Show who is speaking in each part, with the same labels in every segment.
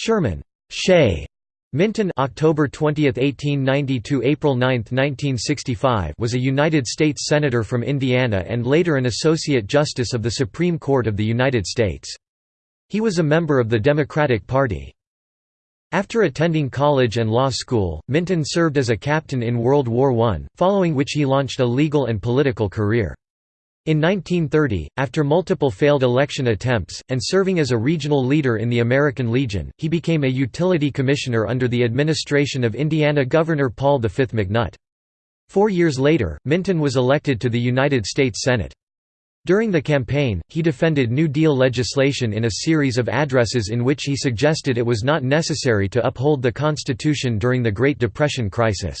Speaker 1: Sherman Shay Minton October 20, 1890 to April 9, 1965 was a United States Senator from Indiana and later an Associate Justice of the Supreme Court of the United States. He was a member of the Democratic Party. After attending college and law school, Minton served as a captain in World War I, following which he launched a legal and political career. In 1930, after multiple failed election attempts, and serving as a regional leader in the American Legion, he became a utility commissioner under the administration of Indiana Governor Paul V. McNutt. Four years later, Minton was elected to the United States Senate. During the campaign, he defended New Deal legislation in a series of addresses in which he suggested it was not necessary to uphold the Constitution during the Great Depression crisis.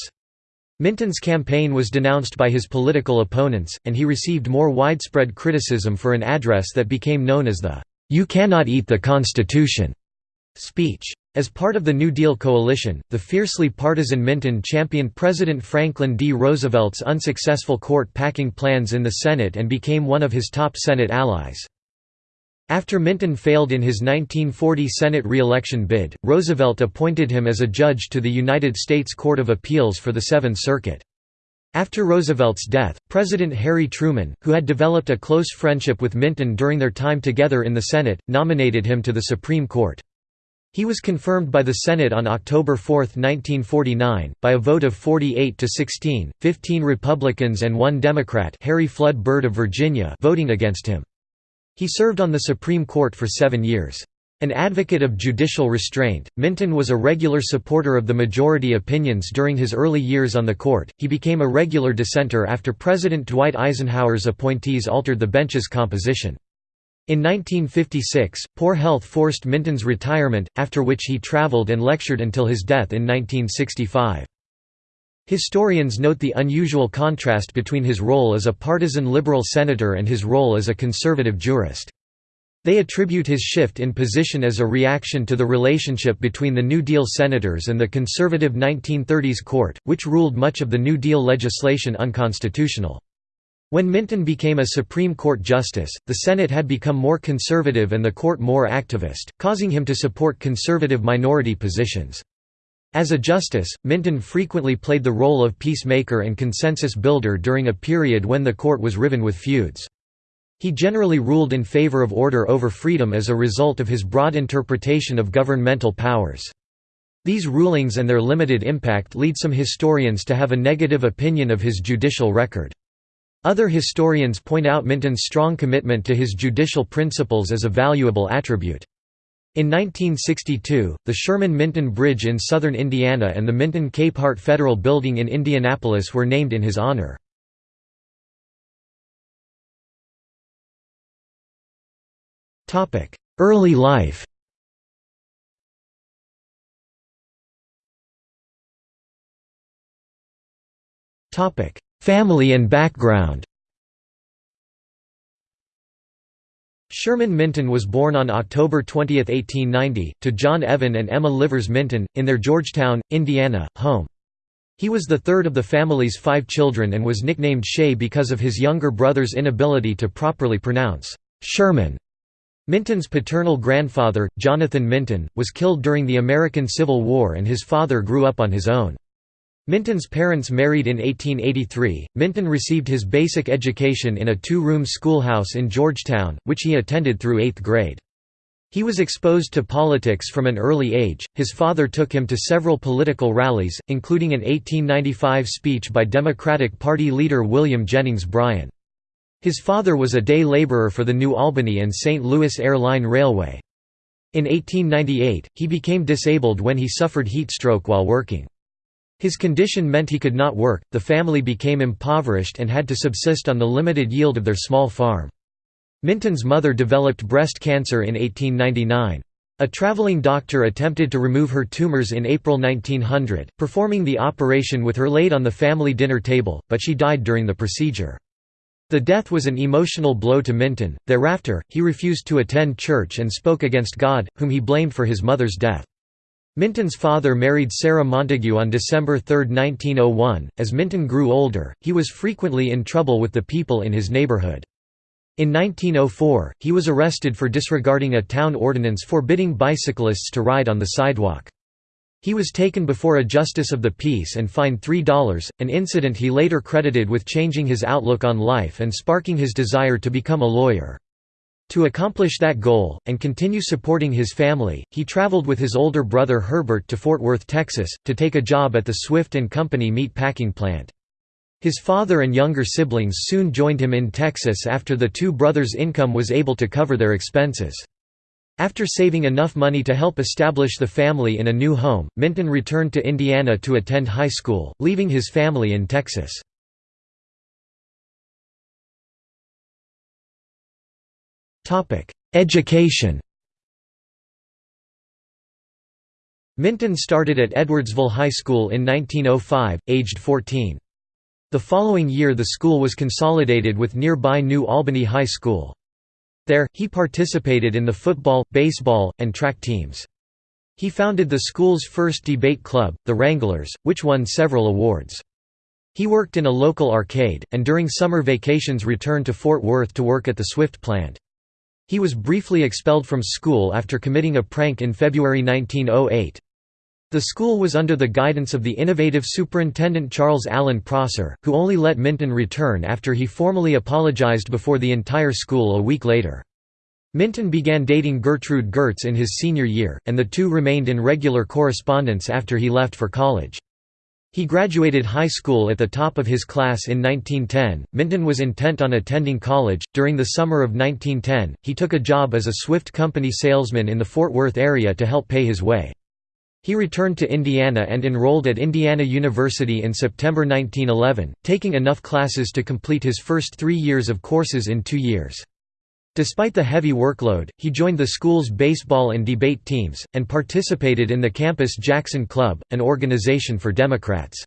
Speaker 1: Minton's campaign was denounced by his political opponents, and he received more widespread criticism for an address that became known as the "'You Cannot Eat the Constitution' speech. As part of the New Deal coalition, the fiercely partisan Minton championed President Franklin D. Roosevelt's unsuccessful court-packing plans in the Senate and became one of his top Senate allies. After Minton failed in his 1940 Senate re-election bid, Roosevelt appointed him as a judge to the United States Court of Appeals for the Seventh Circuit. After Roosevelt's death, President Harry Truman, who had developed a close friendship with Minton during their time together in the Senate, nominated him to the Supreme Court. He was confirmed by the Senate on October 4, 1949, by a vote of 48 to 16, 15 Republicans and one Democrat Harry Flood Byrd of Virginia voting against him. He served on the Supreme Court for seven years. An advocate of judicial restraint, Minton was a regular supporter of the majority opinions during his early years on the court. He became a regular dissenter after President Dwight Eisenhower's appointees altered the bench's composition. In 1956, poor health forced Minton's retirement, after which he traveled and lectured until his death in 1965. Historians note the unusual contrast between his role as a partisan liberal senator and his role as a conservative jurist. They attribute his shift in position as a reaction to the relationship between the New Deal senators and the conservative 1930s court, which ruled much of the New Deal legislation unconstitutional. When Minton became a Supreme Court justice, the Senate had become more conservative and the court more activist, causing him to support conservative minority positions. As a justice, Minton frequently played the role of peacemaker and consensus builder during a period when the court was riven with feuds. He generally ruled in favor of order over freedom as a result of his broad interpretation of governmental powers. These rulings and their limited impact lead some historians to have a negative opinion of his judicial record. Other historians point out Minton's strong commitment to his judicial principles as a valuable attribute. In 1962, the Sherman-Minton Bridge in southern Indiana and the Minton-Capehart Federal Building in Indianapolis were named in his honor. Early life Family and background Sherman Minton was born on October 20, 1890, to John Evan and Emma Livers Minton, in their Georgetown, Indiana, home. He was the third of the family's five children and was nicknamed Shay because of his younger brother's inability to properly pronounce Sherman. Minton's paternal grandfather, Jonathan Minton, was killed during the American Civil War and his father grew up on his own. Minton's parents married in 1883. Minton received his basic education in a two room schoolhouse in Georgetown, which he attended through eighth grade. He was exposed to politics from an early age. His father took him to several political rallies, including an 1895 speech by Democratic Party leader William Jennings Bryan. His father was a day laborer for the New Albany and St. Louis Airline Railway. In 1898, he became disabled when he suffered heat stroke while working. His condition meant he could not work, the family became impoverished and had to subsist on the limited yield of their small farm. Minton's mother developed breast cancer in 1899. A traveling doctor attempted to remove her tumors in April 1900, performing the operation with her laid on the family dinner table, but she died during the procedure. The death was an emotional blow to Minton. Thereafter, he refused to attend church and spoke against God, whom he blamed for his mother's death. Minton's father married Sarah Montague on December 3, 1901. As Minton grew older, he was frequently in trouble with the people in his neighborhood. In 1904, he was arrested for disregarding a town ordinance forbidding bicyclists to ride on the sidewalk. He was taken before a justice of the peace and fined $3, an incident he later credited with changing his outlook on life and sparking his desire to become a lawyer. To accomplish that goal, and continue supporting his family, he traveled with his older brother Herbert to Fort Worth, Texas, to take a job at the Swift & Company meat packing plant. His father and younger siblings soon joined him in Texas after the two brothers' income was able to cover their expenses. After saving enough money to help establish the family in a new home, Minton returned to Indiana to attend high school, leaving his family in Texas. Education Minton started at Edwardsville High School in 1905, aged 14. The following year the school was consolidated with nearby New Albany High School. There, he participated in the football, baseball, and track teams. He founded the school's first debate club, the Wranglers, which won several awards. He worked in a local arcade, and during summer vacations returned to Fort Worth to work at the Swift plant. He was briefly expelled from school after committing a prank in February 1908. The school was under the guidance of the innovative superintendent Charles Allen Prosser, who only let Minton return after he formally apologized before the entire school a week later. Minton began dating Gertrude Gurtz in his senior year, and the two remained in regular correspondence after he left for college. He graduated high school at the top of his class in 1910. Minton was intent on attending college. During the summer of 1910, he took a job as a Swift Company salesman in the Fort Worth area to help pay his way. He returned to Indiana and enrolled at Indiana University in September 1911, taking enough classes to complete his first three years of courses in two years. Despite the heavy workload, he joined the school's baseball and debate teams, and participated in the campus Jackson Club, an organization for Democrats.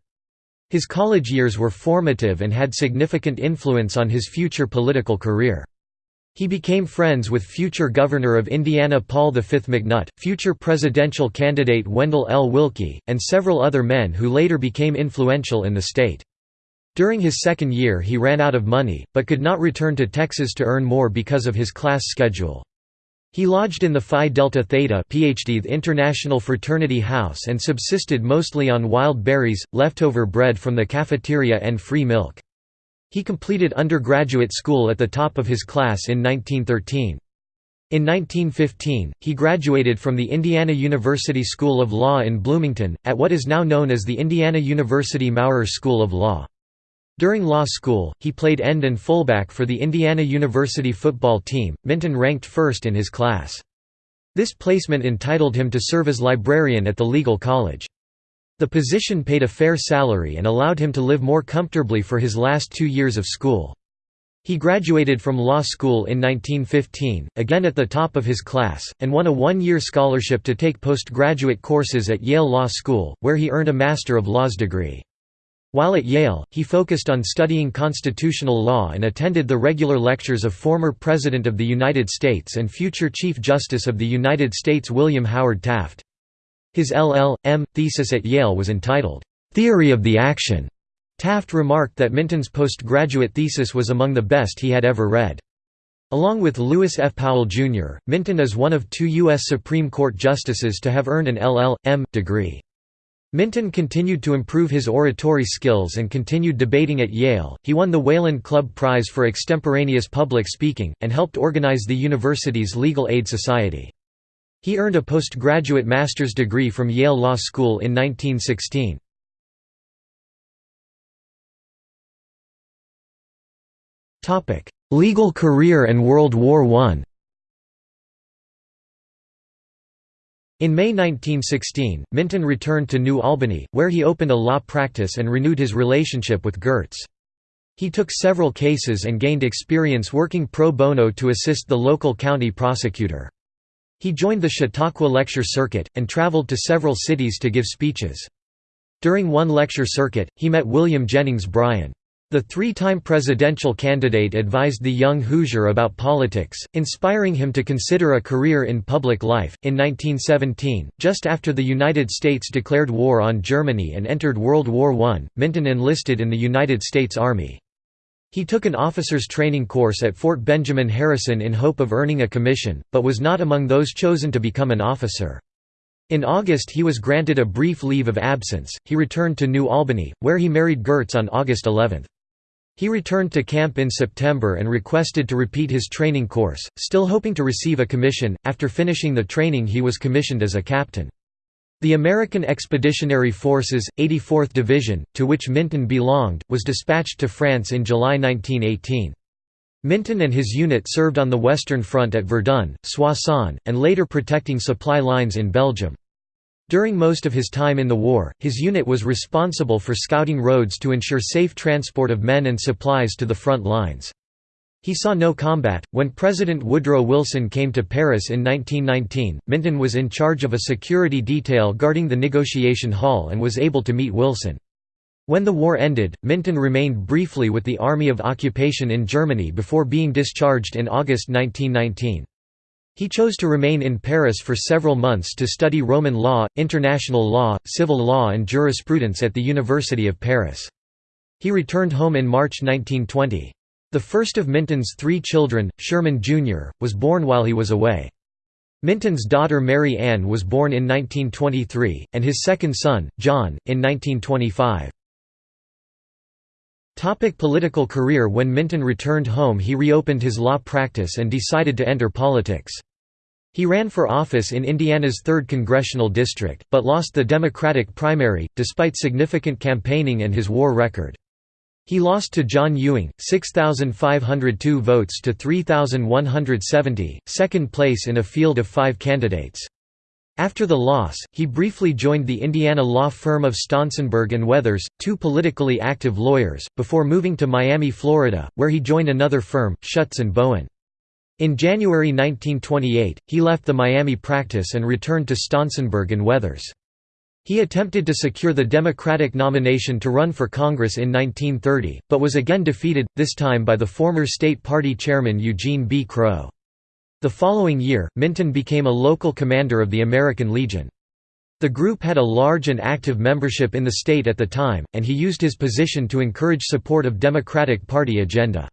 Speaker 1: His college years were formative and had significant influence on his future political career. He became friends with future Governor of Indiana Paul V. McNutt, future presidential candidate Wendell L. Willkie, and several other men who later became influential in the state. During his second year he ran out of money, but could not return to Texas to earn more because of his class schedule. He lodged in the Phi Delta Theta PhD International Fraternity House and subsisted mostly on wild berries, leftover bread from the cafeteria and free milk. He completed undergraduate school at the top of his class in 1913. In 1915, he graduated from the Indiana University School of Law in Bloomington, at what is now known as the Indiana University Maurer School of Law. During law school, he played end and fullback for the Indiana University football team. Minton ranked first in his class. This placement entitled him to serve as librarian at the legal college. The position paid a fair salary and allowed him to live more comfortably for his last two years of school. He graduated from law school in 1915, again at the top of his class, and won a one-year scholarship to take postgraduate courses at Yale Law School, where he earned a Master of Laws degree. While at Yale, he focused on studying constitutional law and attended the regular lectures of former President of the United States and future Chief Justice of the United States William Howard Taft. His LL.M. thesis at Yale was entitled, "'Theory of the Action'". Taft remarked that Minton's postgraduate thesis was among the best he had ever read. Along with Lewis F. Powell, Jr., Minton is one of two U.S. Supreme Court justices to have earned an LL.M. degree. Minton continued to improve his oratory skills and continued debating at Yale. He won the Wayland Club Prize for extemporaneous public speaking, and helped organize the university's Legal Aid Society. He earned a postgraduate master's degree from Yale Law School in 1916. Legal career and World War I In May 1916, Minton returned to New Albany, where he opened a law practice and renewed his relationship with Gurtz. He took several cases and gained experience working pro bono to assist the local county prosecutor. He joined the Chautauqua lecture circuit, and traveled to several cities to give speeches. During one lecture circuit, he met William Jennings Bryan. The three-time presidential candidate advised the young Hoosier about politics, inspiring him to consider a career in public life. In 1917, just after the United States declared war on Germany and entered World War I, Minton enlisted in the United States Army. He took an officer's training course at Fort Benjamin Harrison in hope of earning a commission, but was not among those chosen to become an officer. In August he was granted a brief leave of absence, he returned to New Albany, where he married Gurtz on August 11. He returned to camp in September and requested to repeat his training course, still hoping to receive a commission. After finishing the training he was commissioned as a captain. The American Expeditionary Forces, 84th Division, to which Minton belonged, was dispatched to France in July 1918. Minton and his unit served on the Western Front at Verdun, Soissons, and later protecting supply lines in Belgium. During most of his time in the war, his unit was responsible for scouting roads to ensure safe transport of men and supplies to the front lines. He saw no combat. When President Woodrow Wilson came to Paris in 1919, Minton was in charge of a security detail guarding the negotiation hall and was able to meet Wilson. When the war ended, Minton remained briefly with the Army of Occupation in Germany before being discharged in August 1919. He chose to remain in Paris for several months to study Roman law, international law, civil law and jurisprudence at the University of Paris. He returned home in March 1920. The first of Minton's three children, Sherman Jr., was born while he was away. Minton's daughter Mary Ann was born in 1923, and his second son, John, in 1925. Topic political career When Minton returned home he reopened his law practice and decided to enter politics. He ran for office in Indiana's 3rd congressional district, but lost the Democratic primary, despite significant campaigning and his war record. He lost to John Ewing, 6,502 votes to 3,170, second place in a field of five candidates. After the loss, he briefly joined the Indiana law firm of Stausenberg and Weathers, two politically active lawyers, before moving to Miami, Florida, where he joined another firm, Shutts and Bowen. In January 1928, he left the Miami practice and returned to Stausenberg and Weathers. He attempted to secure the Democratic nomination to run for Congress in 1930, but was again defeated, this time by the former state party chairman Eugene B. Crowe. The following year, Minton became a local commander of the American Legion. The group had a large and active membership in the state at the time, and he used his position to encourage support of Democratic Party agenda.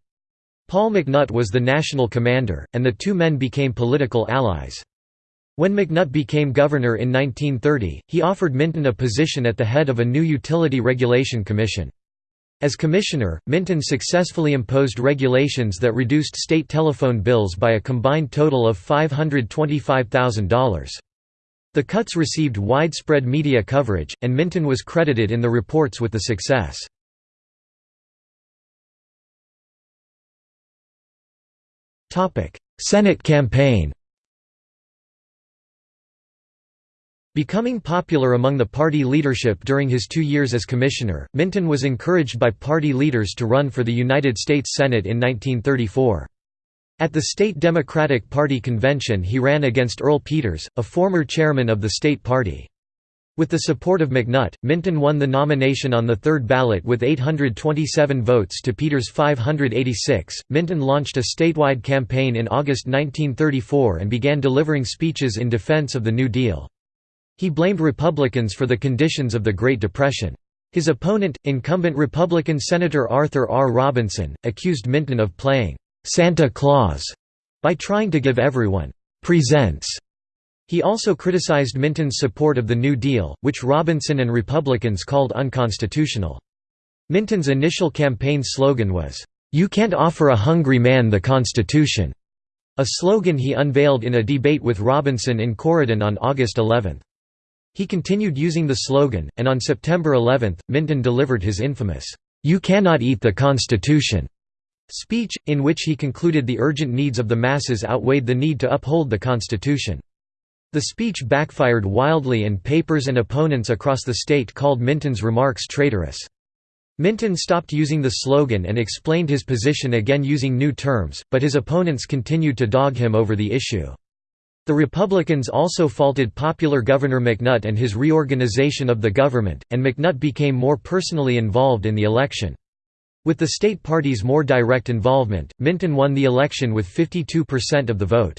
Speaker 1: Paul McNutt was the national commander, and the two men became political allies. When McNutt became governor in 1930, he offered Minton a position at the head of a new utility regulation commission. As commissioner, Minton successfully imposed regulations that reduced state telephone bills by a combined total of $525,000. The cuts received widespread media coverage, and Minton was credited in the reports with the success. Senate campaign Becoming popular among the party leadership during his two years as commissioner, Minton was encouraged by party leaders to run for the United States Senate in 1934. At the State Democratic Party convention he ran against Earl Peters, a former chairman of the state party. With the support of McNutt, Minton won the nomination on the third ballot with 827 votes to Peters' 586. Minton launched a statewide campaign in August 1934 and began delivering speeches in defense of the New Deal. He blamed Republicans for the conditions of the Great Depression. His opponent, incumbent Republican Senator Arthur R. Robinson, accused Minton of playing «Santa Claus» by trying to give everyone «presents». He also criticized Minton's support of the New Deal, which Robinson and Republicans called unconstitutional. Minton's initial campaign slogan was, "'You can't offer a hungry man the Constitution'", a slogan he unveiled in a debate with Robinson in Corydon on August 11. He continued using the slogan, and on September 11, Minton delivered his infamous, "'You cannot eat the Constitution' speech, in which he concluded the urgent needs of the masses outweighed the need to uphold the Constitution. The speech backfired wildly and papers and opponents across the state called Minton's remarks traitorous. Minton stopped using the slogan and explained his position again using new terms, but his opponents continued to dog him over the issue. The Republicans also faulted popular Governor McNutt and his reorganization of the government, and McNutt became more personally involved in the election. With the state party's more direct involvement, Minton won the election with 52% of the vote.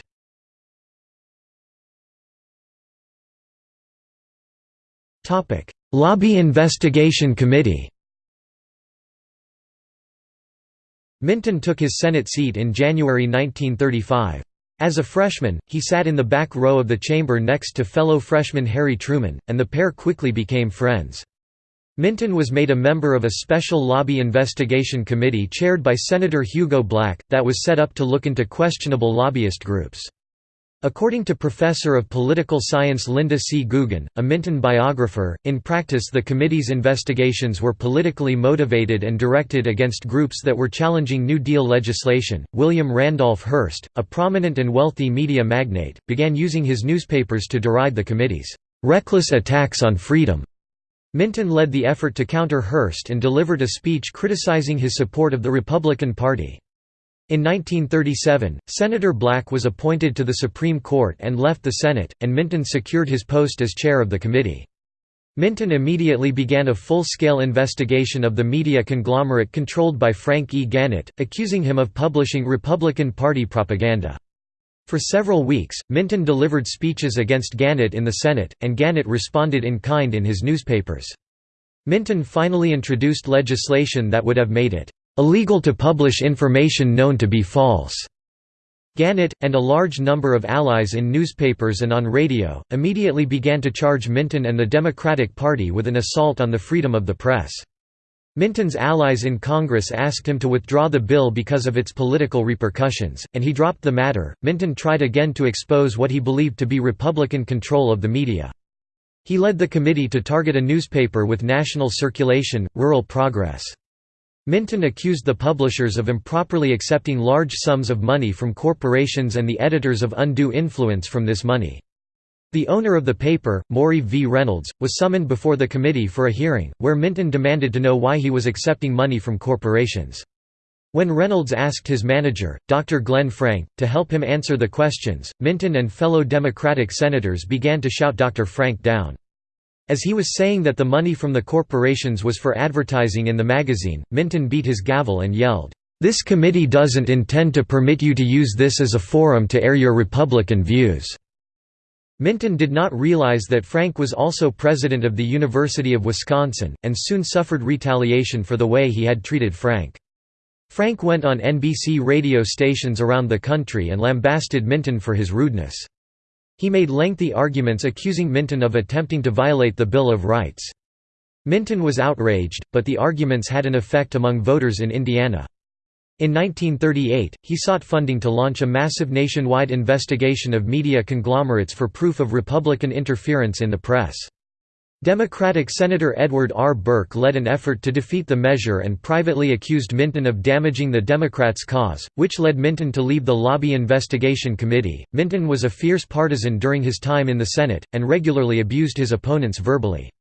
Speaker 1: Lobby Investigation Committee Minton took his Senate seat in January 1935. As a freshman, he sat in the back row of the chamber next to fellow freshman Harry Truman, and the pair quickly became friends. Minton was made a member of a special lobby investigation committee chaired by Senator Hugo Black, that was set up to look into questionable lobbyist groups. According to professor of political science Linda C. Gugin, a Minton biographer, in practice the committee's investigations were politically motivated and directed against groups that were challenging New Deal legislation. William Randolph Hearst, a prominent and wealthy media magnate, began using his newspapers to deride the committee's reckless attacks on freedom. Minton led the effort to counter Hearst and delivered a speech criticizing his support of the Republican Party. In 1937, Senator Black was appointed to the Supreme Court and left the Senate, and Minton secured his post as chair of the committee. Minton immediately began a full-scale investigation of the media conglomerate controlled by Frank E. Gannett, accusing him of publishing Republican Party propaganda. For several weeks, Minton delivered speeches against Gannett in the Senate, and Gannett responded in kind in his newspapers. Minton finally introduced legislation that would have made it illegal to publish information known to be false. Gannett, and a large number of allies in newspapers and on radio, immediately began to charge Minton and the Democratic Party with an assault on the freedom of the press. Minton's allies in Congress asked him to withdraw the bill because of its political repercussions, and he dropped the matter. Minton tried again to expose what he believed to be Republican control of the media. He led the committee to target a newspaper with national circulation, Rural Progress. Minton accused the publishers of improperly accepting large sums of money from corporations and the editors of undue influence from this money. The owner of the paper, Maury V. Reynolds, was summoned before the committee for a hearing, where Minton demanded to know why he was accepting money from corporations. When Reynolds asked his manager, Dr. Glenn Frank, to help him answer the questions, Minton and fellow Democratic senators began to shout Dr. Frank down. As he was saying that the money from the corporations was for advertising in the magazine, Minton beat his gavel and yelled, "'This committee doesn't intend to permit you to use this as a forum to air your Republican views.'" Minton did not realize that Frank was also president of the University of Wisconsin, and soon suffered retaliation for the way he had treated Frank. Frank went on NBC radio stations around the country and lambasted Minton for his rudeness. He made lengthy arguments accusing Minton of attempting to violate the Bill of Rights. Minton was outraged, but the arguments had an effect among voters in Indiana. In 1938, he sought funding to launch a massive nationwide investigation of media conglomerates for proof of Republican interference in the press. Democratic Senator Edward R. Burke led an effort to defeat the measure and privately accused Minton of damaging the Democrats' cause, which led Minton to leave the Lobby Investigation Committee. Minton was a fierce partisan during his time in the Senate, and regularly abused his opponents verbally.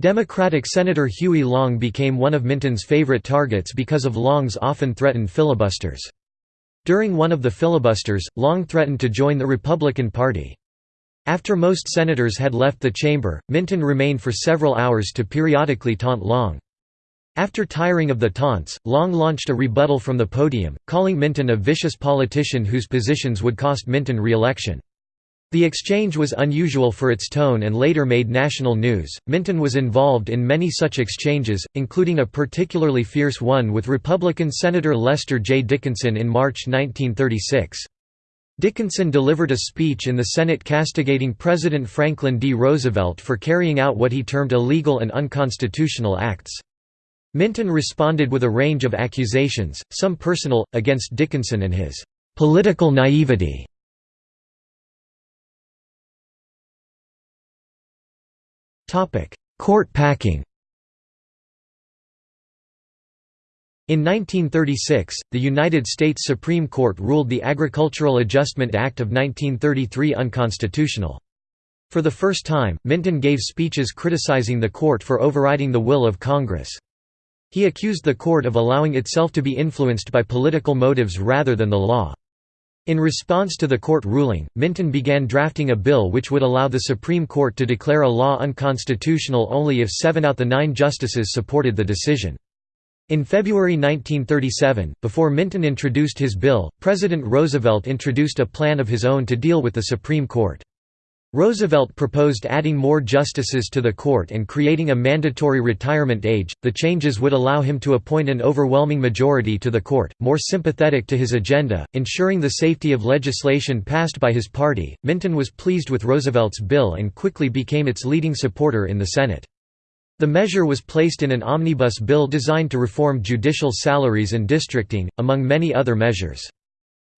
Speaker 1: Democratic Senator Huey Long became one of Minton's favorite targets because of Long's often threatened filibusters. During one of the filibusters, Long threatened to join the Republican Party. After most senators had left the chamber, Minton remained for several hours to periodically taunt Long. After tiring of the taunts, Long launched a rebuttal from the podium, calling Minton a vicious politician whose positions would cost Minton re-election. The exchange was unusual for its tone and later made national news. Minton was involved in many such exchanges, including a particularly fierce one with Republican Senator Lester J. Dickinson in March 1936. Dickinson delivered a speech in the Senate castigating President Franklin D. Roosevelt for carrying out what he termed illegal and unconstitutional acts. Minton responded with a range of accusations, some personal, against Dickinson and his political naivety. Court packing In 1936, the United States Supreme Court ruled the Agricultural Adjustment Act of 1933 unconstitutional. For the first time, Minton gave speeches criticizing the court for overriding the will of Congress. He accused the court of allowing itself to be influenced by political motives rather than the law. In response to the court ruling, Minton began drafting a bill which would allow the Supreme Court to declare a law unconstitutional only if seven out of the nine justices supported the decision. In February 1937, before Minton introduced his bill, President Roosevelt introduced a plan of his own to deal with the Supreme Court. Roosevelt proposed adding more justices to the court and creating a mandatory retirement age. The changes would allow him to appoint an overwhelming majority to the court, more sympathetic to his agenda, ensuring the safety of legislation passed by his party. Minton was pleased with Roosevelt's bill and quickly became its leading supporter in the Senate. The measure was placed in an omnibus bill designed to reform judicial salaries and districting, among many other measures.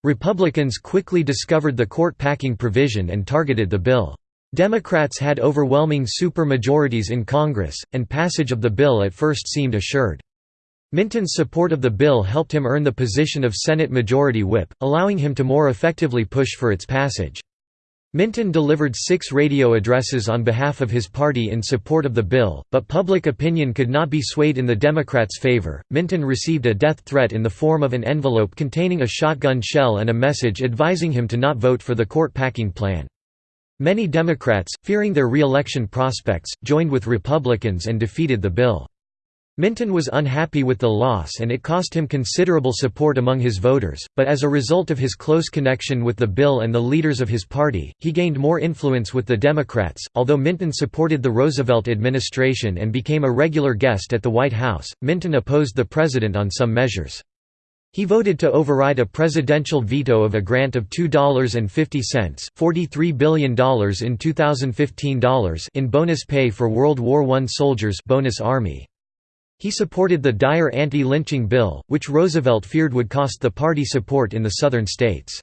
Speaker 1: Republicans quickly discovered the court-packing provision and targeted the bill. Democrats had overwhelming supermajorities in Congress, and passage of the bill at first seemed assured. Minton's support of the bill helped him earn the position of Senate Majority Whip, allowing him to more effectively push for its passage. Minton delivered six radio addresses on behalf of his party in support of the bill, but public opinion could not be swayed in the Democrats' favor. Minton received a death threat in the form of an envelope containing a shotgun shell and a message advising him to not vote for the court packing plan. Many Democrats, fearing their re-election prospects, joined with Republicans and defeated the bill. Minton was unhappy with the loss and it cost him considerable support among his voters, but as a result of his close connection with the bill and the leaders of his party, he gained more influence with the Democrats. Although Minton supported the Roosevelt administration and became a regular guest at the White House, Minton opposed the president on some measures. He voted to override a presidential veto of a grant of $2.50 $43 billion in 2015 dollars in bonus pay for World War I soldiers bonus Army. He supported the Dyer anti-lynching bill, which Roosevelt feared would cost the party support in the southern states.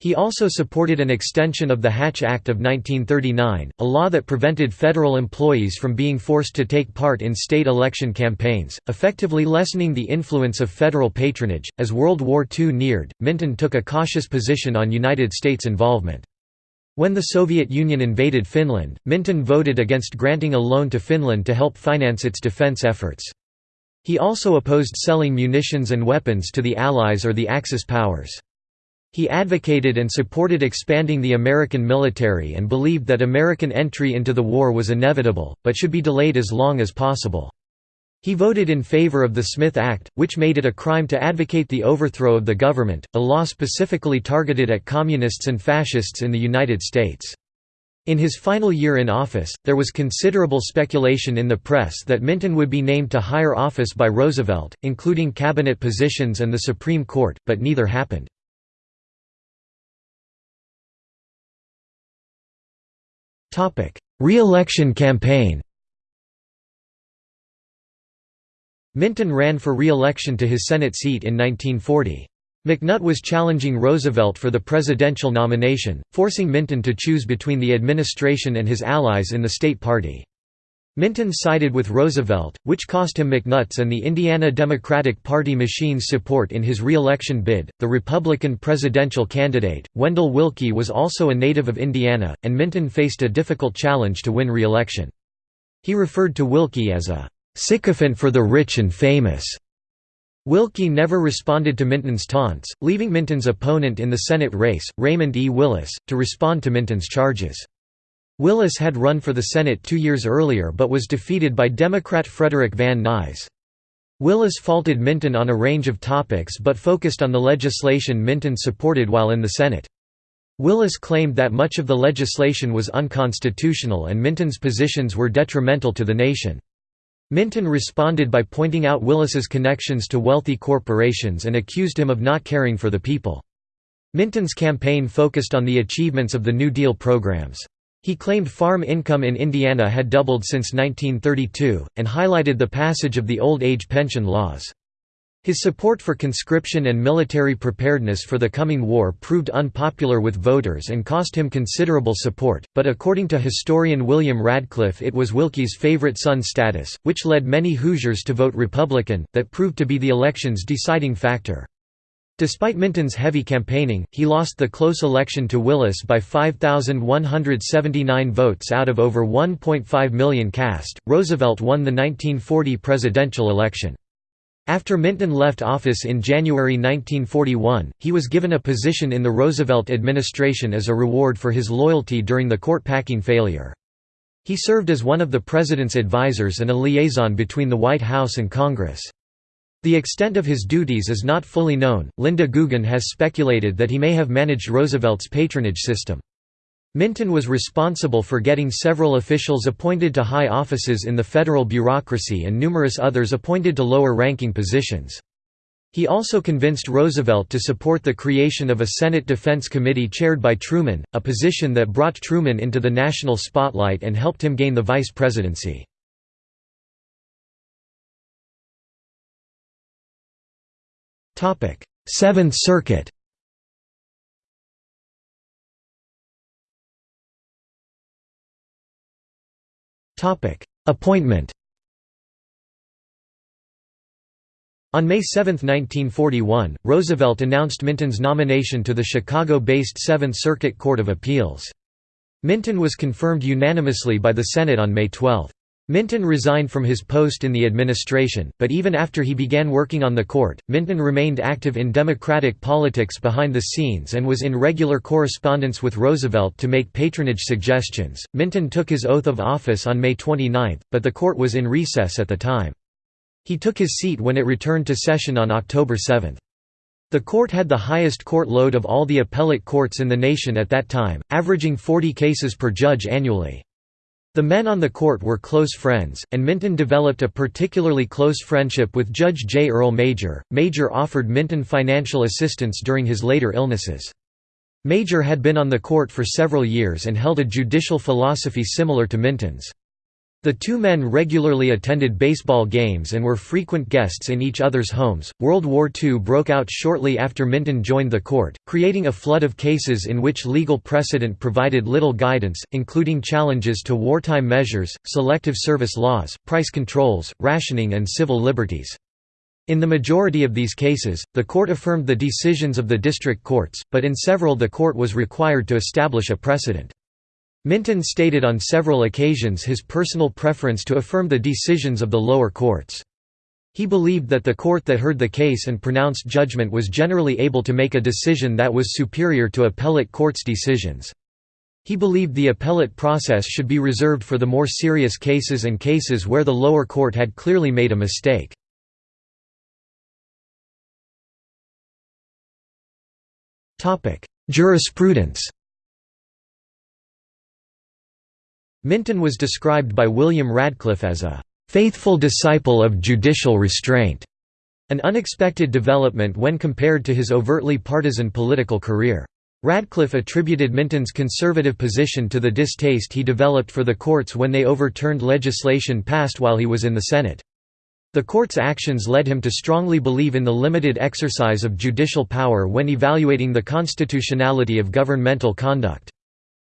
Speaker 1: He also supported an extension of the Hatch Act of 1939, a law that prevented federal employees from being forced to take part in state election campaigns, effectively lessening the influence of federal patronage. As World War II neared, Minton took a cautious position on United States involvement. When the Soviet Union invaded Finland, Minton voted against granting a loan to Finland to help finance its defense efforts. He also opposed selling munitions and weapons to the Allies or the Axis powers. He advocated and supported expanding the American military and believed that American entry into the war was inevitable, but should be delayed as long as possible. He voted in favor of the Smith Act, which made it a crime to advocate the overthrow of the government, a law specifically targeted at communists and fascists in the United States. In his final year in office, there was considerable speculation in the press that Minton would be named to higher office by Roosevelt, including cabinet positions and the Supreme Court, but neither happened. Re-election campaign Minton ran for re-election to his Senate seat in 1940. McNutt was challenging Roosevelt for the presidential nomination, forcing Minton to choose between the administration and his allies in the state party. Minton sided with Roosevelt, which cost him McNutt's and the Indiana Democratic Party machine's support in his re-election bid. The Republican presidential candidate, Wendell Willkie, was also a native of Indiana, and Minton faced a difficult challenge to win re-election. He referred to Willkie as a sycophant for the rich and famous. Willkie never responded to Minton's taunts, leaving Minton's opponent in the Senate race, Raymond E. Willis, to respond to Minton's charges. Willis had run for the Senate two years earlier but was defeated by Democrat Frederick Van Nuys. Willis faulted Minton on a range of topics but focused on the legislation Minton supported while in the Senate. Willis claimed that much of the legislation was unconstitutional and Minton's positions were detrimental to the nation. Minton responded by pointing out Willis's connections to wealthy corporations and accused him of not caring for the people. Minton's campaign focused on the achievements of the New Deal programs. He claimed farm income in Indiana had doubled since 1932, and highlighted the passage of the old age pension laws. His support for conscription and military preparedness for the coming war proved unpopular with voters and cost him considerable support, but according to historian William Radcliff it was Willkie's favorite son status, which led many Hoosiers to vote Republican, that proved to be the election's deciding factor. Despite Minton's heavy campaigning, he lost the close election to Willis by 5,179 votes out of over 1.5 million cast. Roosevelt won the 1940 presidential election. After Minton left office in January 1941, he was given a position in the Roosevelt administration as a reward for his loyalty during the court-packing failure. He served as one of the president's advisers and a liaison between the White House and Congress. The extent of his duties is not fully known. Linda Gugin has speculated that he may have managed Roosevelt's patronage system. Minton was responsible for getting several officials appointed to high offices in the federal bureaucracy and numerous others appointed to lower-ranking positions. He also convinced Roosevelt to support the creation of a Senate Defense Committee chaired by Truman, a position that brought Truman into the national spotlight and helped him gain the vice presidency. Seventh Circuit Appointment On May 7, 1941, Roosevelt announced Minton's nomination to the Chicago-based Seventh Circuit Court of Appeals. Minton was confirmed unanimously by the Senate on May 12. Minton resigned from his post in the administration, but even after he began working on the court, Minton remained active in Democratic politics behind the scenes and was in regular correspondence with Roosevelt to make patronage suggestions. Minton took his oath of office on May 29, but the court was in recess at the time. He took his seat when it returned to session on October 7. The court had the highest court load of all the appellate courts in the nation at that time, averaging 40 cases per judge annually. The men on the court were close friends, and Minton developed a particularly close friendship with Judge J. Earl Major. Major offered Minton financial assistance during his later illnesses. Major had been on the court for several years and held a judicial philosophy similar to Minton's. The two men regularly attended baseball games and were frequent guests in each other's homes. World War II broke out shortly after Minton joined the court, creating a flood of cases in which legal precedent provided little guidance, including challenges to wartime measures, selective service laws, price controls, rationing, and civil liberties. In the majority of these cases, the court affirmed the decisions of the district courts, but in several the court was required to establish a precedent. Minton stated on several occasions his personal preference to affirm the decisions of the lower courts. He believed that the court that heard the case and pronounced judgment was generally able to make a decision that was superior to appellate courts' decisions. He believed the appellate process should be reserved for the more serious cases and cases where the lower court had clearly made a mistake. Jurisprudence Minton was described by William Radcliff as a "...faithful disciple of judicial restraint", an unexpected development when compared to his overtly partisan political career. Radcliff attributed Minton's conservative position to the distaste he developed for the courts when they overturned legislation passed while he was in the Senate. The court's actions led him to strongly believe in the limited exercise of judicial power when evaluating the constitutionality of governmental conduct.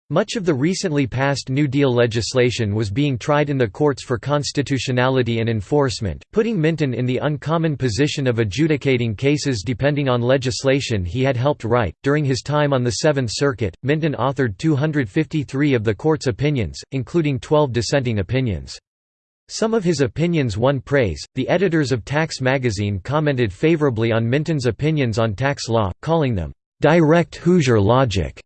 Speaker 1: Much of the recently passed New Deal legislation was being tried in the courts for constitutionality and enforcement, putting Minton in the uncommon position of adjudicating cases depending on legislation he had helped write. During his time on the Seventh Circuit, Minton authored 253 of the court's opinions, including 12 dissenting opinions. Some of his opinions won praise. The editors of Tax magazine commented favorably on Minton's opinions on tax law, calling them direct Hoosier logic.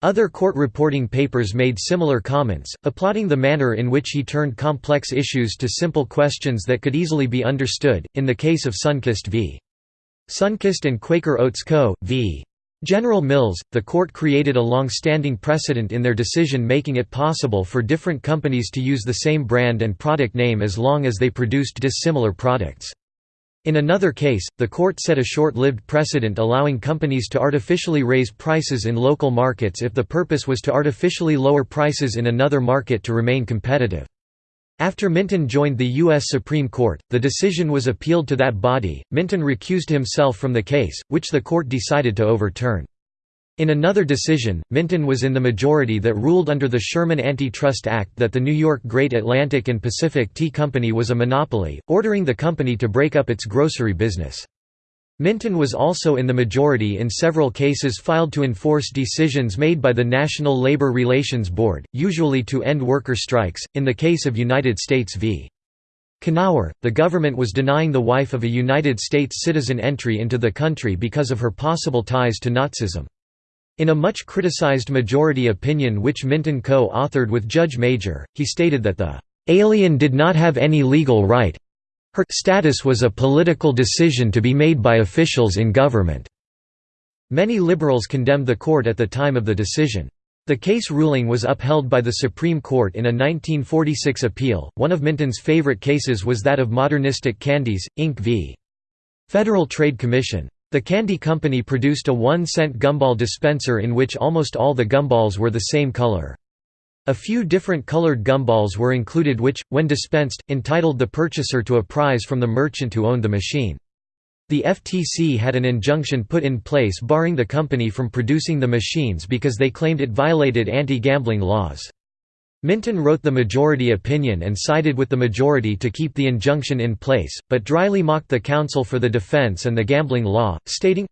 Speaker 1: Other court reporting papers made similar comments, applauding the manner in which he turned complex issues to simple questions that could easily be understood. In the case of Sunkist v. Sunkist and Quaker Oats Co. v. General Mills, the court created a long-standing precedent in their decision making it possible for different companies to use the same brand and product name as long as they produced dissimilar products. In another case, the court set a short-lived precedent allowing companies to artificially raise prices in local markets if the purpose was to artificially lower prices in another market to remain competitive. After Minton joined the U.S. Supreme Court, the decision was appealed to that body. Minton recused himself from the case, which the court decided to overturn. In another decision, Minton was in the majority that ruled under the Sherman Antitrust Act that the New York Great Atlantic and Pacific Tea Company was a monopoly, ordering the company to break up its grocery business. Minton was also in the majority in several cases filed to enforce decisions made by the National Labor Relations Board, usually to end worker strikes. In the case of United States v. Knauer, the government was denying the wife of a United States citizen entry into the country because of her possible ties to Nazism. In a much criticized majority opinion which Minton co-authored with Judge Major, he stated that the "...alien did not have any legal right her status was a political decision to be made by officials in government." Many liberals condemned the court at the time of the decision. The case ruling was upheld by the Supreme Court in a 1946 appeal. One of Minton's favorite cases was that of Modernistic Candies, Inc. v. Federal Trade Commission. The candy company produced a one-cent gumball dispenser in which almost all the gumballs were the same color. A few different colored gumballs were included which, when dispensed, entitled the purchaser to a prize from the merchant who owned the machine. The FTC had an injunction put in place barring the company from producing the machines because they claimed it violated anti-gambling laws. Minton wrote the majority opinion and sided with the majority to keep the injunction in place, but dryly mocked the counsel for the defense and the gambling law, stating,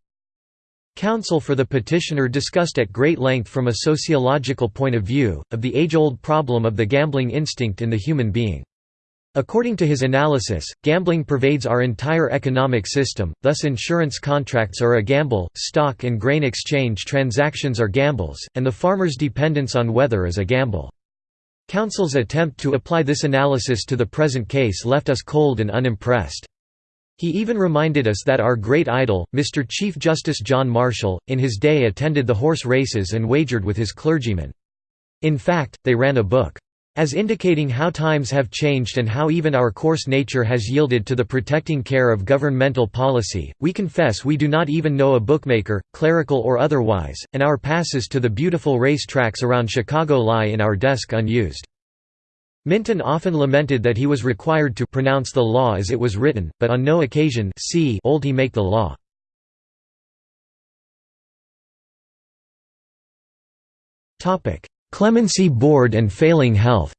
Speaker 1: Counsel for the petitioner discussed at great length from a sociological point of view, of the age-old problem of the gambling instinct in the human being. According to his analysis, gambling pervades our entire economic system, thus insurance contracts are a gamble, stock and grain exchange transactions are gambles, and the farmer's dependence on weather is a gamble. Counsel's attempt to apply this analysis to the present case left us cold and unimpressed. He even reminded us that our great idol, Mr. Chief Justice John Marshall, in his day attended the horse races and wagered with his clergymen. In fact, they ran a book. As indicating how times have changed and how even our coarse nature has yielded to the protecting care of governmental policy, we confess we do not even know a bookmaker, clerical or otherwise, and our passes to the beautiful race tracks around Chicago lie in our desk unused. Minton often lamented that he was required to pronounce the law as it was written, but on no occasion see old he make the law. Clemency Board and failing health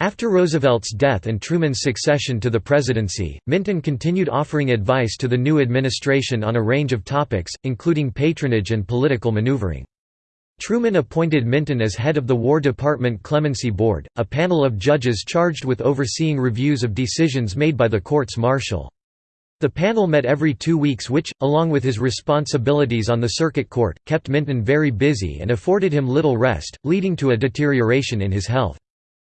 Speaker 1: After Roosevelt's death and Truman's succession to the presidency, Minton continued offering advice to the new administration on a range of topics, including patronage and political maneuvering. Truman appointed Minton as head of the War Department Clemency Board, a panel of judges charged with overseeing reviews of decisions made by the courts martial. The panel met every two weeks which, along with his responsibilities on the circuit court, kept Minton very busy and afforded him little rest, leading to a deterioration in his health.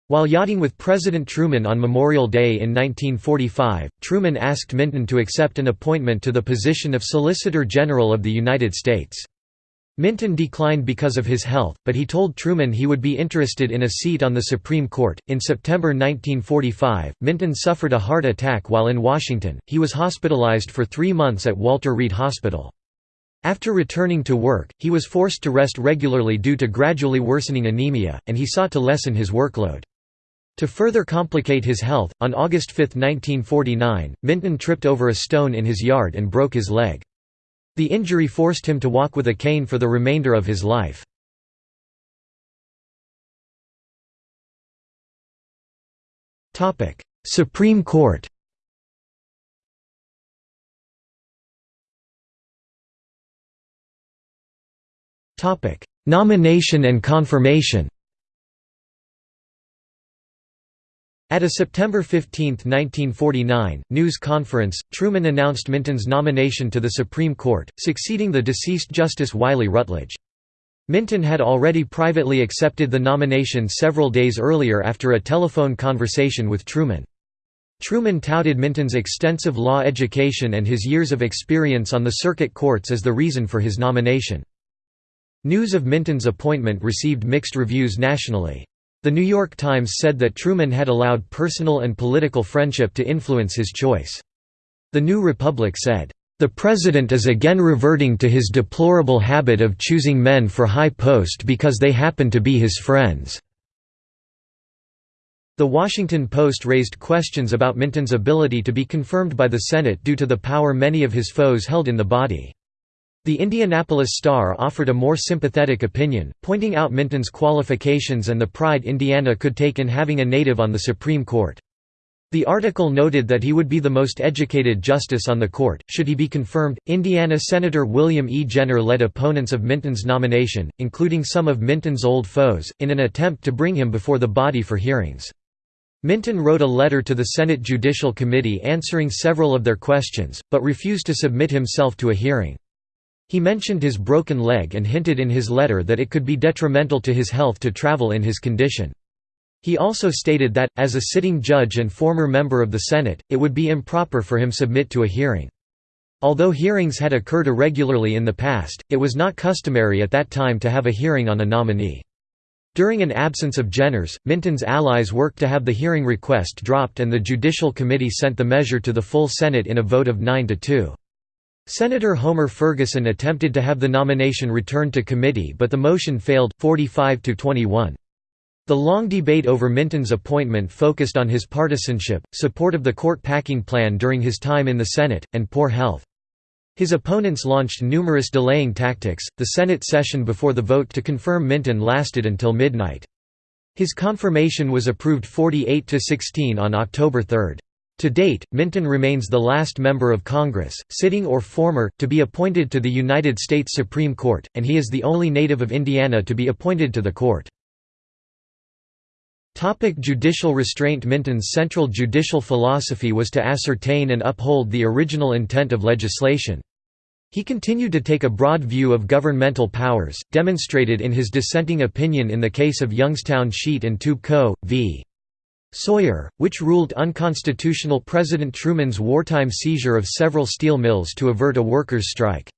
Speaker 1: While yachting with President Truman on Memorial Day in 1945, Truman asked Minton to accept an appointment to the position of Solicitor General of the United States. Minton declined because of his health, but he told Truman he would be interested in a seat on the Supreme Court. In September 1945, Minton suffered a heart attack while in Washington. He was hospitalized for three months at Walter Reed Hospital. After returning to work, he was forced to rest regularly due to gradually worsening anemia, and he sought to lessen his workload. To further complicate his health, on August 5, 1949, Minton tripped over a stone in his yard and broke his leg. The injury forced him to walk with a cane for the remainder of his life. Supreme Court Nomination and confirmation At a September 15, 1949, news conference, Truman announced Minton's nomination to the Supreme Court, succeeding the deceased Justice Wiley Rutledge. Minton had already privately accepted the nomination several days earlier after a telephone conversation with Truman. Truman touted Minton's extensive law education and his years of experience on the circuit courts as the reason for his nomination. News of Minton's appointment received mixed reviews nationally. The New York Times said that Truman had allowed personal and political friendship to influence his choice. The New Republic said, "...the President is again reverting to his deplorable habit of choosing men for high post because they happen to be his friends." The Washington Post raised questions about Minton's ability to be confirmed by the Senate due to the power many of his foes held in the body. The Indianapolis Star offered a more sympathetic opinion, pointing out Minton's qualifications and the pride Indiana could take in having a native on the Supreme Court. The article noted that he would be the most educated justice on the court, should he be confirmed. Indiana Senator William E. Jenner led opponents of Minton's nomination, including some of Minton's old foes, in an attempt to bring him before the body for hearings. Minton wrote a letter to the Senate Judicial Committee answering several of their questions, but refused to submit himself to a hearing. He mentioned his broken leg and hinted in his letter that it could be detrimental to his health to travel in his condition. He also stated that, as a sitting judge and former member of the Senate, it would be improper for him to submit to a hearing. Although hearings had occurred irregularly in the past, it was not customary at that time to have a hearing on a nominee. During an absence of Jenners, Minton's allies worked to have the hearing request dropped and the Judicial Committee sent the measure to the full Senate in a vote of 9 to 2. Senator Homer Ferguson attempted to have the nomination returned to committee but the motion failed, 45 to 21. The long debate over Minton's appointment focused on his partisanship, support of the court packing plan during his time in the Senate, and poor health. His opponents launched numerous delaying tactics. The Senate session before the vote to confirm Minton lasted until midnight. His confirmation was approved 48 to 16 on October 3. To date, Minton remains the last member of Congress, sitting or former, to be appointed to the United States Supreme Court, and he is the only native of Indiana to be appointed to the court. Topic judicial restraint Minton's central judicial philosophy was to ascertain and uphold the original intent of legislation. He continued to take a broad view of governmental powers, demonstrated in his dissenting opinion in the case of Youngstown Sheet and Tube Co. v. Sawyer, which ruled unconstitutional President Truman's wartime seizure of several steel mills to avert a workers' strike.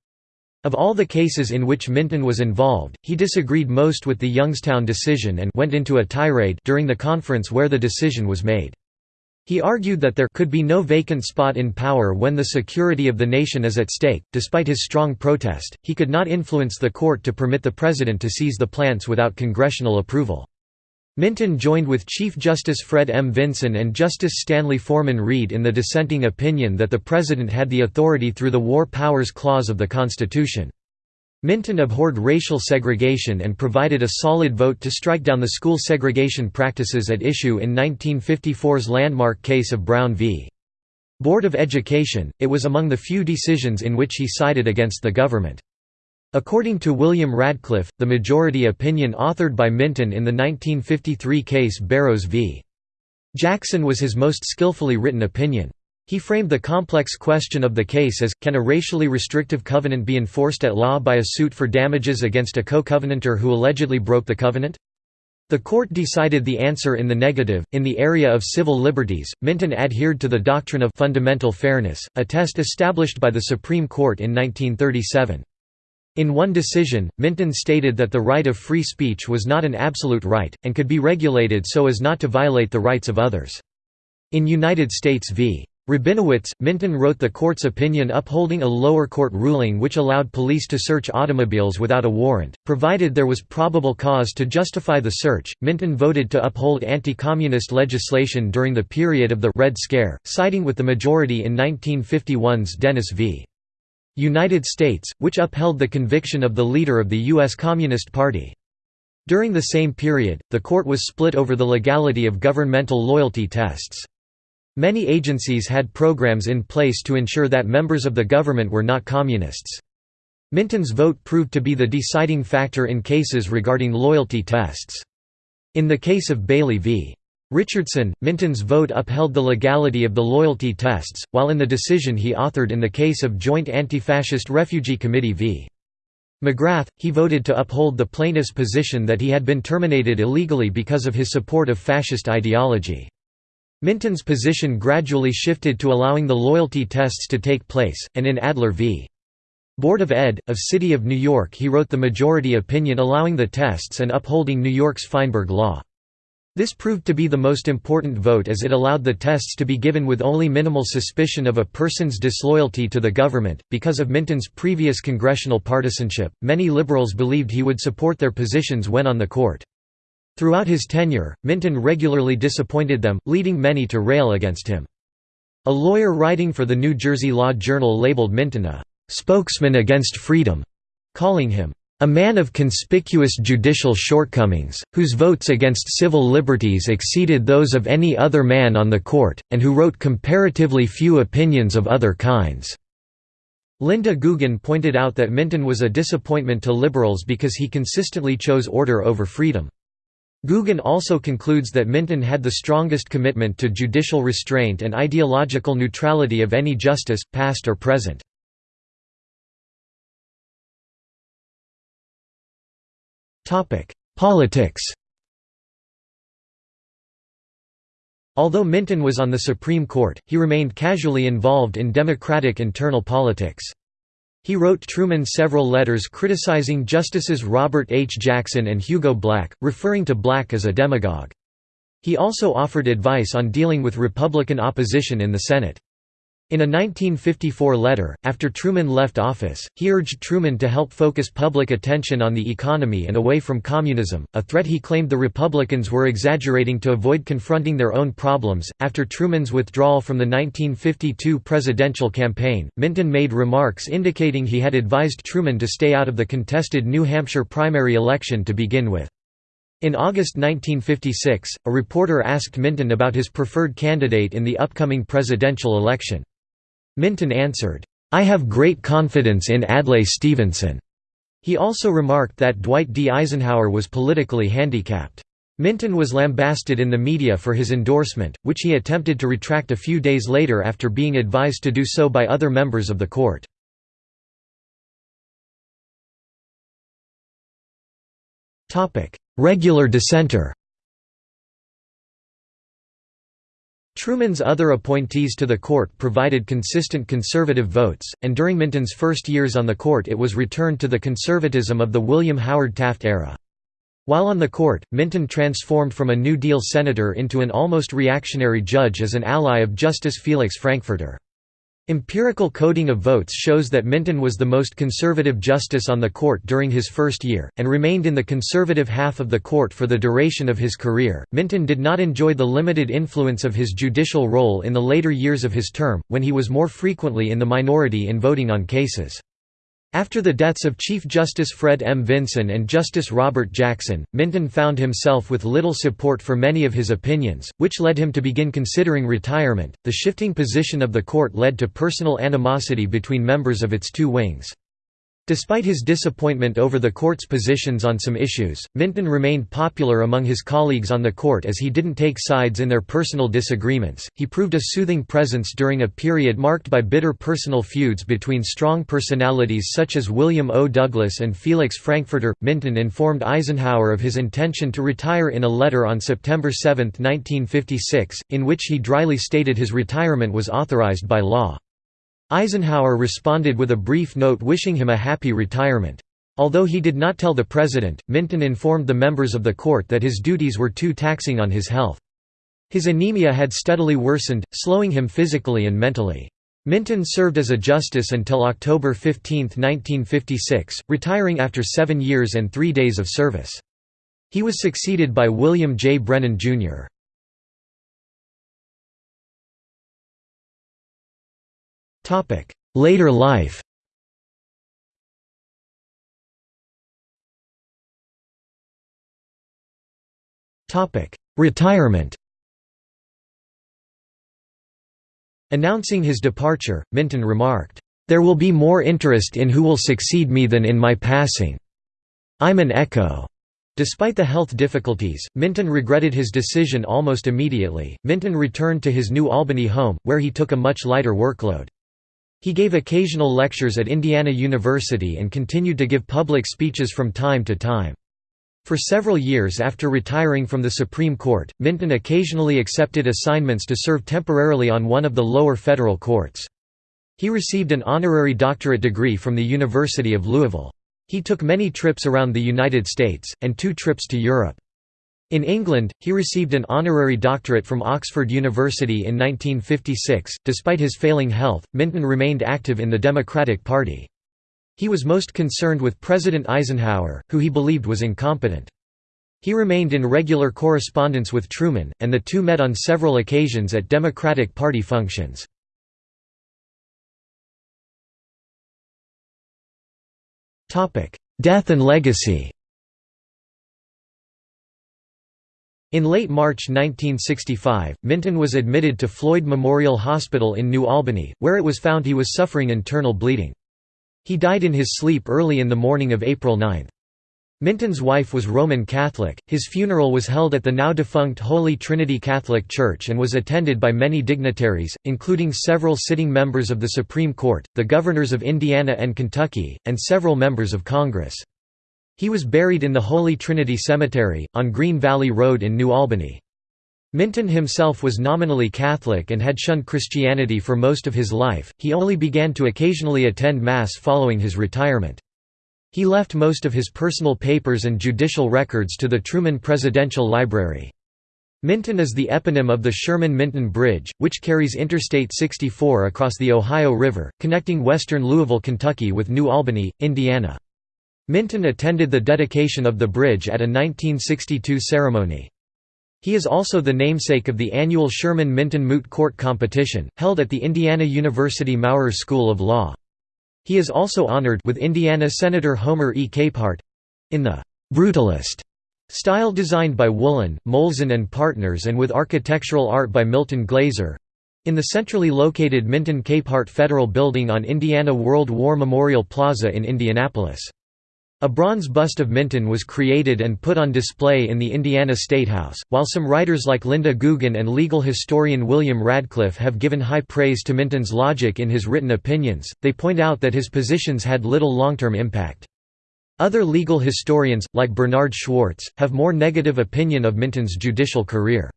Speaker 1: Of all the cases in which Minton was involved, he disagreed most with the Youngstown decision and went into a tirade during the conference where the decision was made. He argued that there could be no vacant spot in power when the security of the nation is at stake. Despite his strong protest, he could not influence the court to permit the president to seize the plants without congressional approval. Minton joined with Chief Justice Fred M. Vinson and Justice Stanley Forman Reed in the dissenting opinion that the President had the authority through the War Powers Clause of the Constitution. Minton abhorred racial segregation and provided a solid vote to strike down the school segregation practices at issue in 1954's landmark case of Brown v. Board of Education. It was among the few decisions in which he sided against the government. According to William Radcliff, the majority opinion authored by Minton in the 1953 case Barrows v. Jackson was his most skillfully written opinion. He framed the complex question of the case as, can a racially restrictive covenant be enforced at law by a suit for damages against a co-covenanter who allegedly broke the covenant? The court decided the answer in the negative. In the area of civil liberties, Minton adhered to the doctrine of fundamental fairness, a test established by the Supreme Court in 1937. In one decision, Minton stated that the right of free speech was not an absolute right, and could be regulated so as not to violate the rights of others. In United States v. Rabinowitz, Minton wrote the court's opinion upholding a lower court ruling which allowed police to search automobiles without a warrant, provided there was probable cause to justify the search. Minton voted to uphold anti communist legislation during the period of the Red Scare, siding with the majority in 1951's Dennis v. United States, which upheld the conviction of the leader of the U.S. Communist Party. During the same period, the court was split over the legality of governmental loyalty tests. Many agencies had programs in place to ensure that members of the government were not communists. Minton's vote proved to be the deciding factor in cases regarding loyalty tests. In the case of Bailey v. Richardson, Minton's vote upheld the legality of the loyalty tests, while in the decision he authored in the case of Joint Anti-Fascist Refugee Committee v. McGrath, he voted to uphold the plaintiff's position that he had been terminated illegally because of his support of fascist ideology. Minton's position gradually shifted to allowing the loyalty tests to take place, and in Adler v. Board of Ed. of City of New York he wrote the majority opinion allowing the tests and upholding New York's Feinberg Law. This proved to be the most important vote as it allowed the tests to be given with only minimal suspicion of a person's disloyalty to the government. Because of Minton's previous congressional partisanship, many liberals believed he would support their positions when on the court. Throughout his tenure, Minton regularly disappointed them, leading many to rail against him. A lawyer writing for the New Jersey Law Journal labeled Minton a spokesman against freedom, calling him a man of conspicuous judicial shortcomings, whose votes against civil liberties exceeded those of any other man on the court, and who wrote comparatively few opinions of other kinds." Linda Gugin pointed out that Minton was a disappointment to liberals because he consistently chose order over freedom. Gugin also concludes that Minton had the strongest commitment to judicial restraint and ideological neutrality of any justice, past or present. Politics Although Minton was on the Supreme Court, he remained casually involved in Democratic internal politics. He wrote Truman several letters criticizing Justices Robert H. Jackson and Hugo Black, referring to Black as a demagogue. He also offered advice on dealing with Republican opposition in the Senate. In a 1954 letter, after Truman left office, he urged Truman to help focus public attention on the economy and away from communism, a threat he claimed the Republicans were exaggerating to avoid confronting their own problems. After Truman's withdrawal from the 1952 presidential campaign, Minton made remarks indicating he had advised Truman to stay out of the contested New Hampshire primary election to begin with. In August 1956, a reporter asked Minton about his preferred candidate in the upcoming presidential election. Minton answered, "'I have great confidence in Adlai Stevenson." He also remarked that Dwight D. Eisenhower was politically handicapped. Minton was lambasted in the media for his endorsement, which he attempted to retract a few days later after being advised to do so by other members of the court. Regular dissenter Truman's other appointees to the court provided consistent conservative votes, and during Minton's first years on the court it was returned to the conservatism of the William Howard Taft era. While on the court, Minton transformed from a New Deal senator into an almost reactionary judge as an ally of Justice Felix Frankfurter. Empirical coding of votes shows that Minton was the most conservative justice on the court during his first year, and remained in the conservative half of the court for the duration of his career. Minton did not enjoy the limited influence of his judicial role in the later years of his term, when he was more frequently in the minority in voting on cases. After the deaths of Chief Justice Fred M. Vinson and Justice Robert Jackson, Minton found himself with little support for many of his opinions, which led him to begin considering retirement. The shifting position of the court led to personal animosity between members of its two wings. Despite his disappointment over the court's positions on some issues, Minton remained popular among his colleagues on the court as he didn't take sides in their personal disagreements. He proved a soothing presence during a period marked by bitter personal feuds between strong personalities such as William O. Douglas and Felix Frankfurter. Minton informed Eisenhower of his intention to retire in a letter on September 7, 1956, in which he dryly stated his retirement was authorized by law. Eisenhower responded with a brief note wishing him a happy retirement. Although he did not tell the president, Minton informed the members of the court that his duties were too taxing on his health. His anemia had steadily worsened, slowing him physically and mentally. Minton served as a justice until October 15, 1956, retiring after seven years and three days of service. He was succeeded by William J. Brennan, Jr. Later life Retirement Announcing his departure, Minton remarked, "...there will be more interest in who will succeed me than in my passing. I'm an echo." Despite the health difficulties, Minton regretted his decision almost immediately. Minton returned to his New Albany home, where he took a much lighter workload. He gave occasional lectures at Indiana University and continued to give public speeches from time to time. For several years after retiring from the Supreme Court, Minton occasionally accepted assignments to serve temporarily on one of the lower federal courts. He received an honorary doctorate degree from the University of Louisville. He took many trips around the United States, and two trips to Europe. In England, he received an honorary doctorate from Oxford University in 1956. Despite his failing health, Minton remained active in the Democratic Party. He was most concerned with President Eisenhower, who he believed was incompetent. He remained in regular correspondence with Truman, and the two met on several occasions at Democratic Party functions. Death and legacy In late March 1965, Minton was admitted to Floyd Memorial Hospital in New Albany, where it was found he was suffering internal bleeding. He died in his sleep early in the morning of April 9. Minton's wife was Roman Catholic. His funeral was held at the now defunct Holy Trinity Catholic Church and was attended by many dignitaries, including several sitting members of the Supreme Court, the governors of Indiana and Kentucky, and several members of Congress. He was buried in the Holy Trinity Cemetery, on Green Valley Road in New Albany. Minton himself was nominally Catholic and had shunned Christianity for most of his life, he only began to occasionally attend Mass following his retirement. He left most of his personal papers and judicial records to the Truman Presidential Library. Minton is the eponym of the Sherman-Minton Bridge, which carries Interstate 64 across the Ohio River, connecting western Louisville, Kentucky with New Albany, Indiana. Minton attended the dedication of the bridge at a 1962 ceremony. He is also the namesake of the annual Sherman-Minton Moot Court competition, held at the Indiana University Maurer School of Law. He is also honored with Indiana Senator Homer E. Capehart—in the «brutalist» style designed by Woollen, Molzan and Partners and with architectural art by Milton Glaser—in the centrally located Minton Capehart Federal Building on Indiana World War Memorial Plaza in Indianapolis. A bronze bust of Minton was created and put on display in the Indiana State House. While some writers like Linda Gugin and legal historian William Radcliff have given high praise to Minton's logic in his written opinions, they point out that his positions had little long-term impact. Other legal historians, like Bernard Schwartz, have more negative opinion of Minton's judicial career.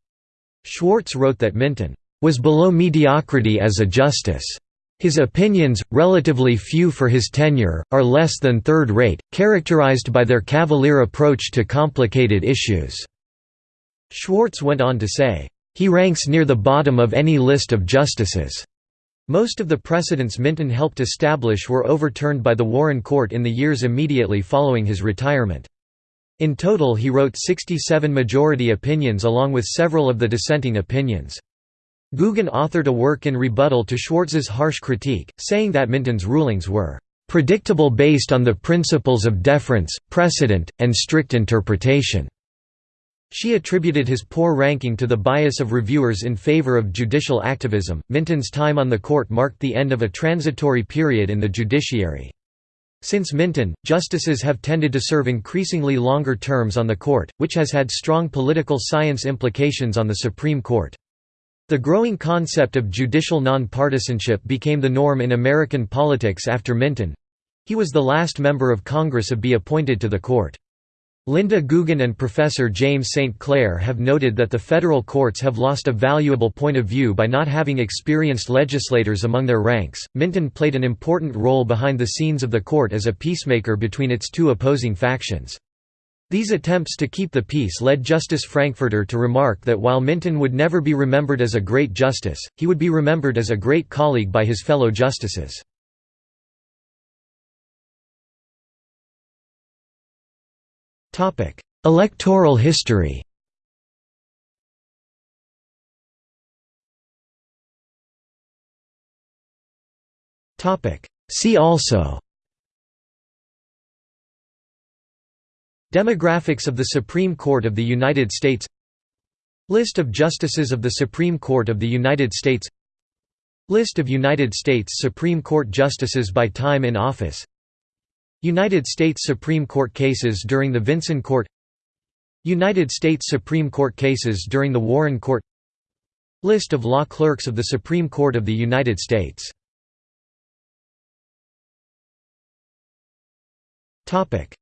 Speaker 1: Schwartz wrote that Minton was below mediocrity as a justice. His opinions, relatively few for his tenure, are less than third-rate, characterized by their cavalier approach to complicated issues." Schwartz went on to say, "...he ranks near the bottom of any list of justices." Most of the precedents Minton helped establish were overturned by the Warren Court in the years immediately following his retirement. In total he wrote 67 majority opinions along with several of the dissenting opinions. Gugin authored a work in rebuttal to Schwartz's harsh critique, saying that Minton's rulings were "...predictable based on the principles of deference, precedent, and strict interpretation." She attributed his poor ranking to the bias of reviewers in favor of judicial activism. Minton's time on the court marked the end of a transitory period in the judiciary. Since Minton, justices have tended to serve increasingly longer terms on the court, which has had strong political science implications on the Supreme Court. The growing concept of judicial nonpartisanship became the norm in American politics after Minton. He was the last member of Congress to be appointed to the court. Linda Gugin and Professor James St. Clair have noted that the federal courts have lost a valuable point of view by not having experienced legislators among their ranks. Minton played an important role behind the scenes of the court as a peacemaker between its two opposing factions. These attempts to keep the peace led Justice Frankfurter to remark that while Minton would never be remembered as a great justice, he would be remembered as a great colleague by his fellow justices. Electoral history See also Demographics of the Supreme Court of the United States. List of Justices of the Supreme Court of the United States. List of United States Supreme Court Justices by time in office. United States Supreme Court cases during the Vinson Court. United States Supreme Court cases during the Warren Court. List of law clerks of the Supreme Court of the United States